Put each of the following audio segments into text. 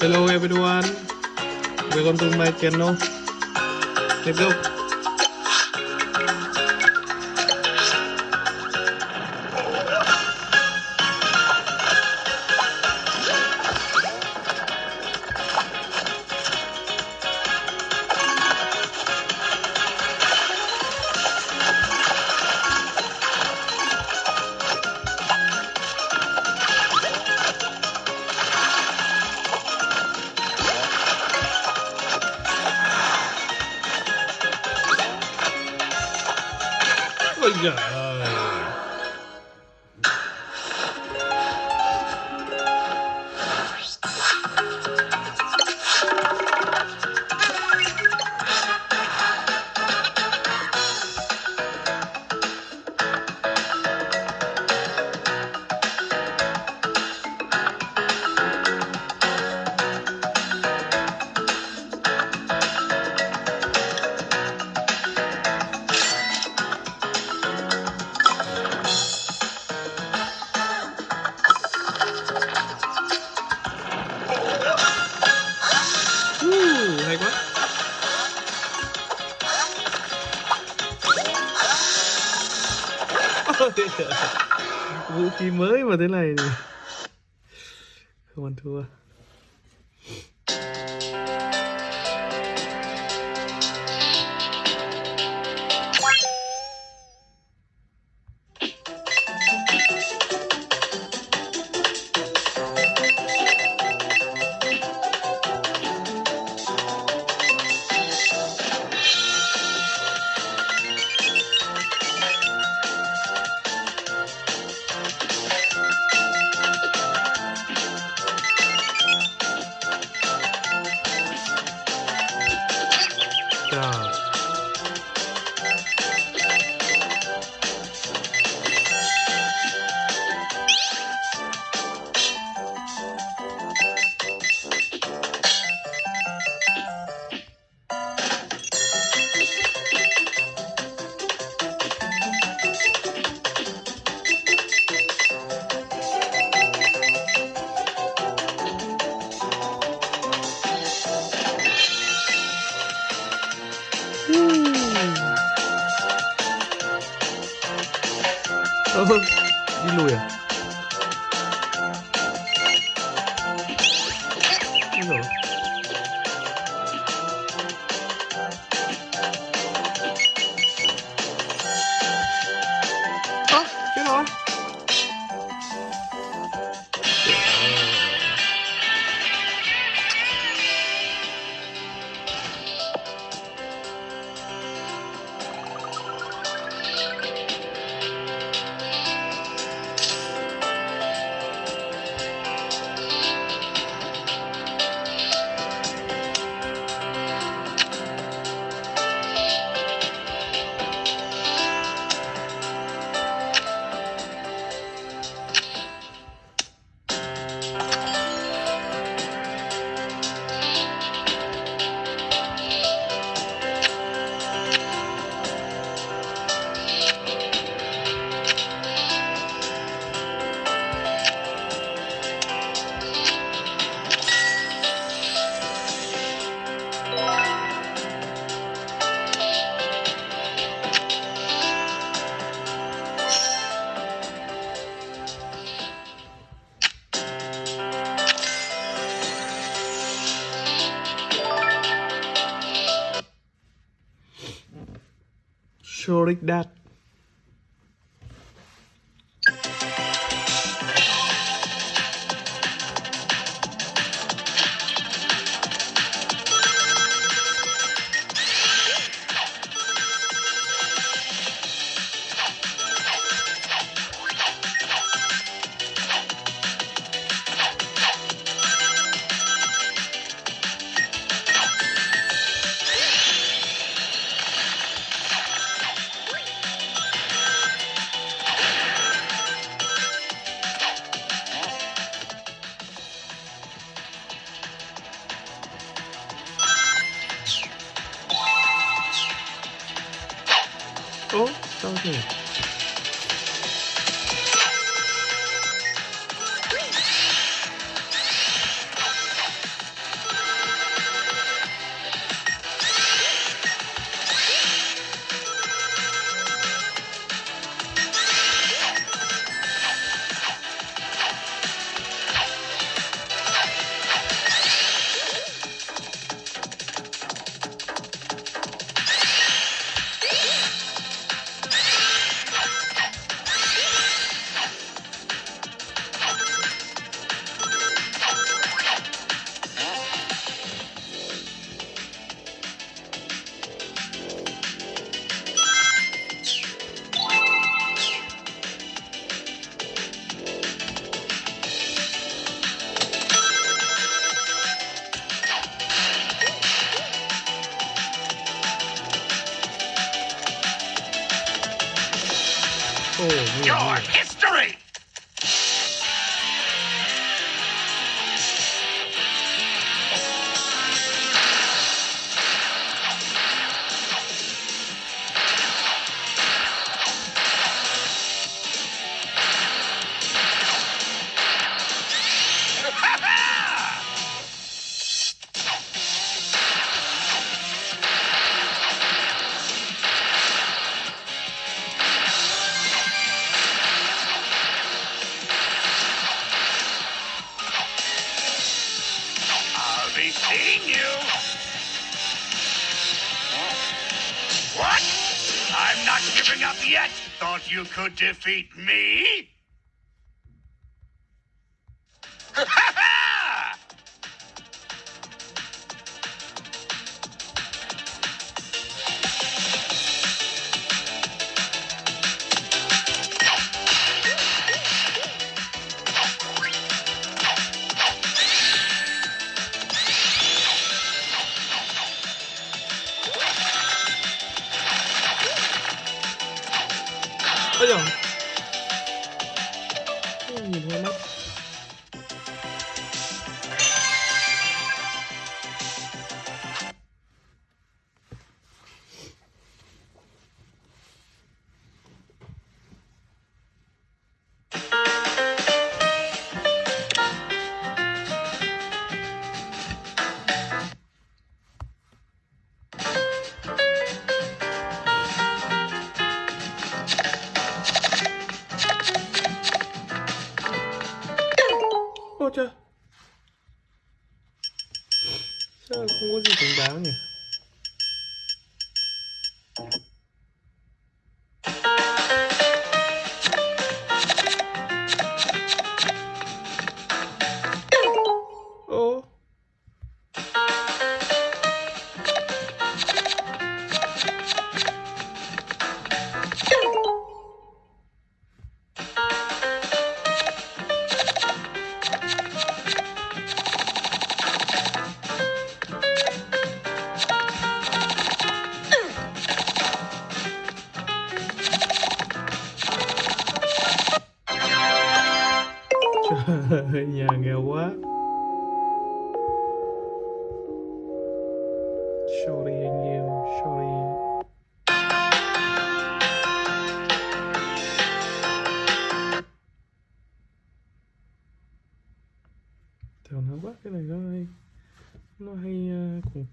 Hello everyone. Welcome to my channel. Let's go. 哎呀！Vũ khí mới mà thế này thì không ăn thua. ensuring that George, you could defeat me?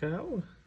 Calma.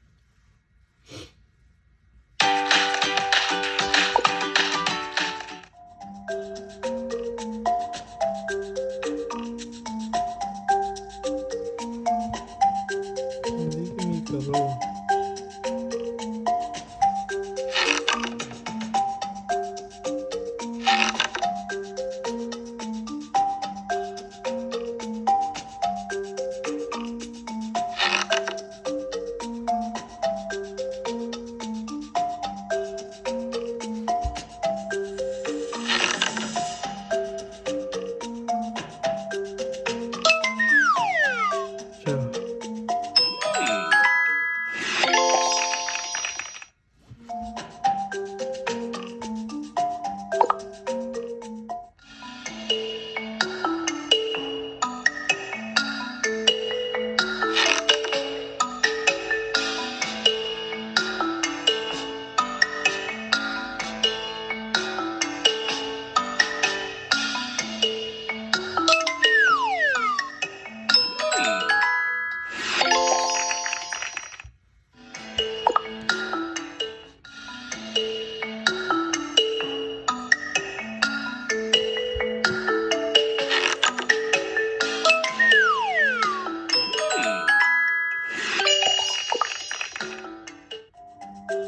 Wow,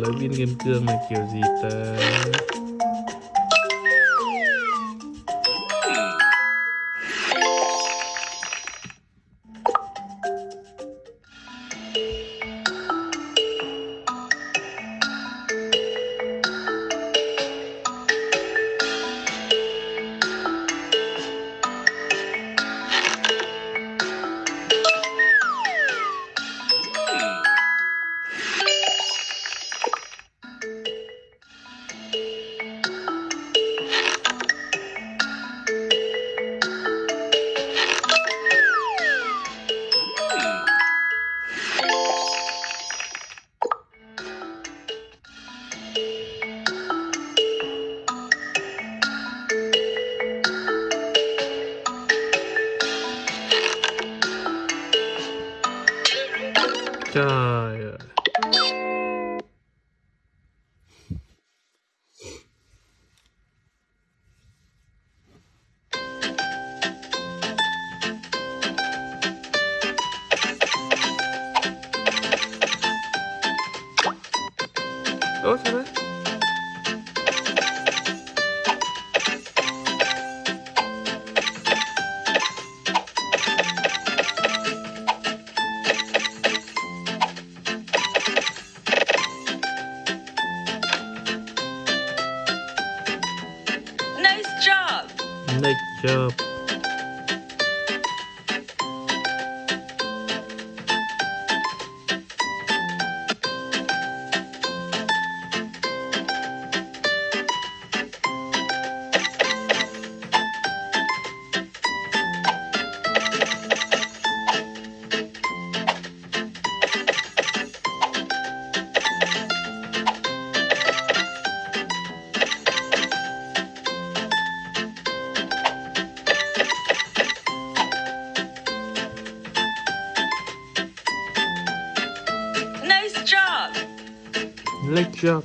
lấy viên nghiêm cương là kiểu gì ta? like uh up. 是啊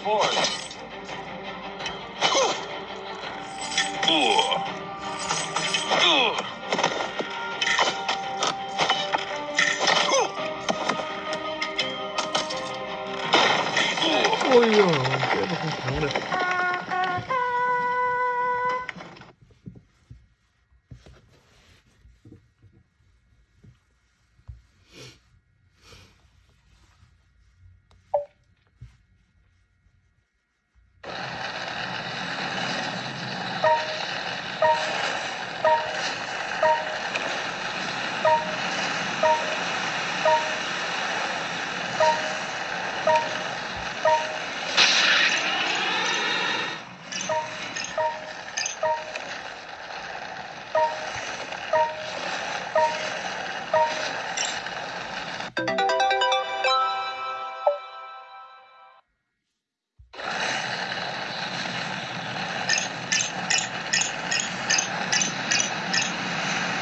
forward.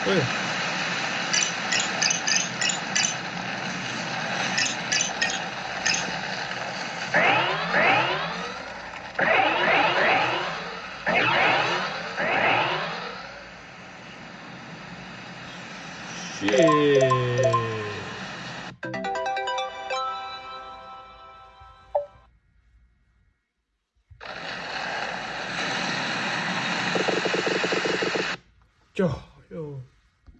Oye.